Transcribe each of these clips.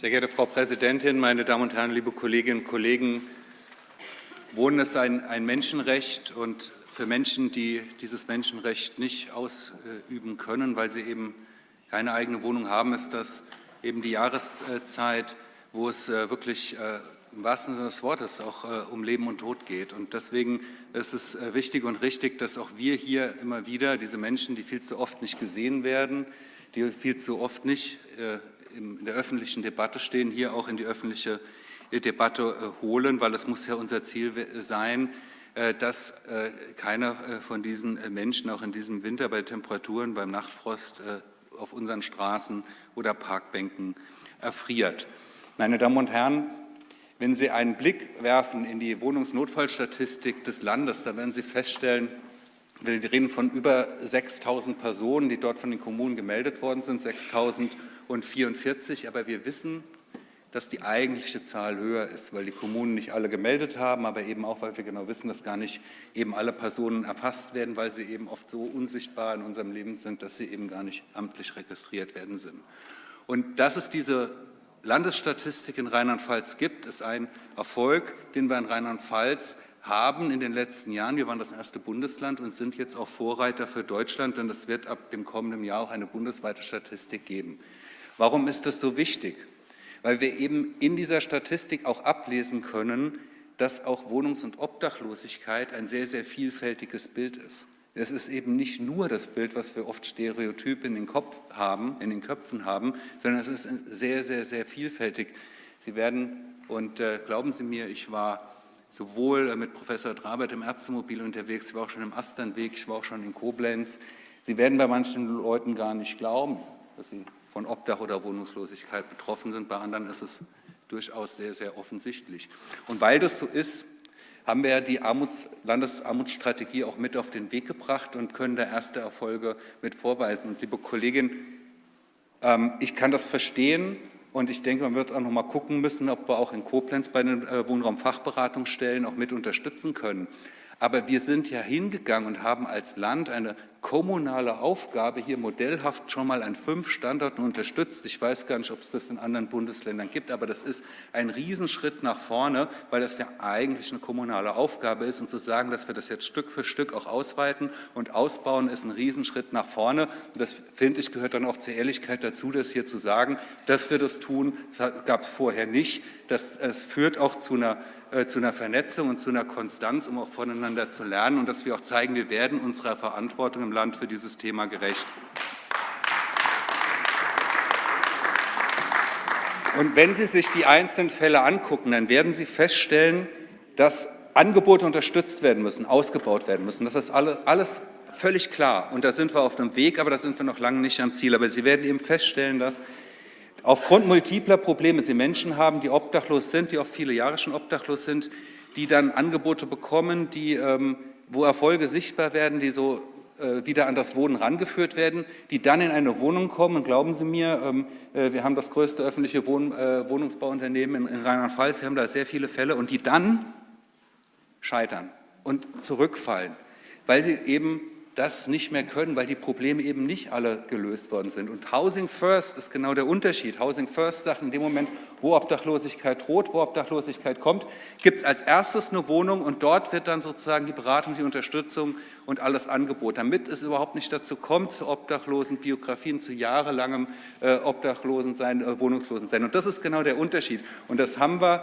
Sehr geehrte Frau Präsidentin, meine Damen und Herren, liebe Kolleginnen und Kollegen! Wohnen ist ein, ein Menschenrecht und für Menschen, die dieses Menschenrecht nicht ausüben können, weil sie eben keine eigene Wohnung haben, ist das eben die Jahreszeit, wo es äh, wirklich äh, im wahrsten Sinne des Wortes auch äh, um Leben und Tod geht. Und deswegen ist es wichtig und richtig, dass auch wir hier immer wieder diese Menschen, die viel zu oft nicht gesehen werden, die viel zu oft nicht in der öffentlichen Debatte stehen, hier auch in die öffentliche Debatte holen, weil es muss ja unser Ziel sein, dass keiner von diesen Menschen auch in diesem Winter bei Temperaturen, beim Nachtfrost auf unseren Straßen oder Parkbänken erfriert. Meine Damen und Herren, wenn Sie einen Blick werfen in die Wohnungsnotfallstatistik des Landes, dann werden Sie feststellen, wir reden von über 6.000 Personen, die dort von den Kommunen gemeldet worden sind, 6.044, aber wir wissen, dass die eigentliche Zahl höher ist, weil die Kommunen nicht alle gemeldet haben, aber eben auch, weil wir genau wissen, dass gar nicht eben alle Personen erfasst werden, weil sie eben oft so unsichtbar in unserem Leben sind, dass sie eben gar nicht amtlich registriert werden sind. Und dass es diese Landesstatistik in Rheinland-Pfalz gibt, ist ein Erfolg, den wir in Rheinland-Pfalz haben in den letzten Jahren. Wir waren das erste Bundesland und sind jetzt auch Vorreiter für Deutschland, denn es wird ab dem kommenden Jahr auch eine bundesweite Statistik geben. Warum ist das so wichtig? weil wir eben in dieser Statistik auch ablesen können, dass auch Wohnungs- und Obdachlosigkeit ein sehr, sehr vielfältiges Bild ist. Es ist eben nicht nur das Bild, was wir oft stereotyp in den Kopf haben, in den Köpfen haben, sondern es ist sehr, sehr, sehr vielfältig. Sie werden, und äh, glauben Sie mir, ich war sowohl mit Professor Drabert im Ärztemobil unterwegs, ich war auch schon im Asternweg, ich war auch schon in Koblenz. Sie werden bei manchen Leuten gar nicht glauben, dass sie von Obdach oder Wohnungslosigkeit betroffen sind. Bei anderen ist es durchaus sehr, sehr offensichtlich. Und weil das so ist, haben wir die Armuts Landesarmutsstrategie auch mit auf den Weg gebracht und können da erste Erfolge mit vorweisen. Und liebe Kollegin, ähm, ich kann das verstehen und ich denke, man wird auch noch mal gucken müssen, ob wir auch in Koblenz bei den äh, Wohnraumfachberatungsstellen auch mit unterstützen können. Aber wir sind ja hingegangen und haben als Land eine kommunale Aufgabe hier modellhaft schon mal an fünf Standorten unterstützt. Ich weiß gar nicht, ob es das in anderen Bundesländern gibt, aber das ist ein Riesenschritt nach vorne, weil das ja eigentlich eine kommunale Aufgabe ist. Und zu sagen, dass wir das jetzt Stück für Stück auch ausweiten und ausbauen, ist ein Riesenschritt nach vorne. Und das, finde ich, gehört dann auch zur Ehrlichkeit dazu, das hier zu sagen, dass wir das tun. Das gab es vorher nicht. Das, es führt auch zu einer äh, zu einer Vernetzung und zu einer Konstanz, um auch voneinander zu lernen und dass wir auch zeigen, wir werden unserer Verantwortung im Land für dieses Thema gerecht. Und wenn Sie sich die einzelnen Fälle angucken, dann werden Sie feststellen, dass Angebote unterstützt werden müssen, ausgebaut werden müssen. Das ist alles völlig klar. Und da sind wir auf einem Weg, aber da sind wir noch lange nicht am Ziel. Aber Sie werden eben feststellen, dass Aufgrund multipler Probleme sie Menschen haben, die obdachlos sind, die auch viele Jahre schon obdachlos sind, die dann Angebote bekommen, die, ähm, wo Erfolge sichtbar werden, die so wieder an das Wohnen rangeführt werden, die dann in eine Wohnung kommen. Und glauben Sie mir, ähm, äh, wir haben das größte öffentliche Wohn äh, Wohnungsbauunternehmen in Rheinland-Pfalz, wir haben da sehr viele Fälle und die dann scheitern und zurückfallen, weil sie eben das nicht mehr können, weil die Probleme eben nicht alle gelöst worden sind. Und Housing First ist genau der Unterschied. Housing First sagt in dem Moment, wo Obdachlosigkeit droht, wo Obdachlosigkeit kommt, gibt es als erstes eine Wohnung und dort wird dann sozusagen die Beratung, die Unterstützung und alles Angebot, damit es überhaupt nicht dazu kommt, zu obdachlosen Biografien, zu jahrelangem äh, Obdachlosensein, äh, Wohnungslosensein. Und das ist genau der Unterschied. Und das haben wir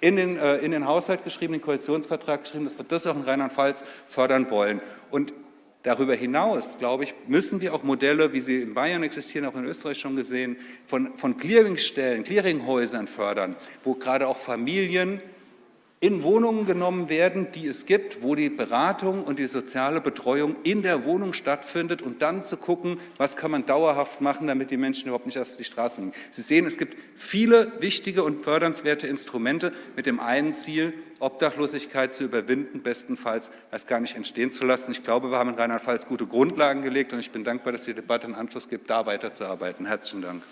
in den, äh, in den Haushalt geschrieben, den Koalitionsvertrag geschrieben, dass wir das auch in Rheinland-Pfalz fördern wollen. Und Darüber hinaus, glaube ich, müssen wir auch Modelle, wie sie in Bayern existieren, auch in Österreich schon gesehen, von, von Clearingstellen, Clearinghäusern fördern, wo gerade auch Familien in Wohnungen genommen werden, die es gibt, wo die Beratung und die soziale Betreuung in der Wohnung stattfindet und dann zu gucken, was kann man dauerhaft machen, damit die Menschen überhaupt nicht auf die Straße gehen. Sie sehen, es gibt viele wichtige und fördernswerte Instrumente mit dem einen Ziel, Obdachlosigkeit zu überwinden, bestenfalls erst gar nicht entstehen zu lassen. Ich glaube, wir haben in Rheinland-Pfalz gute Grundlagen gelegt und ich bin dankbar, dass die Debatte einen Anschluss gibt, da weiterzuarbeiten. Herzlichen Dank.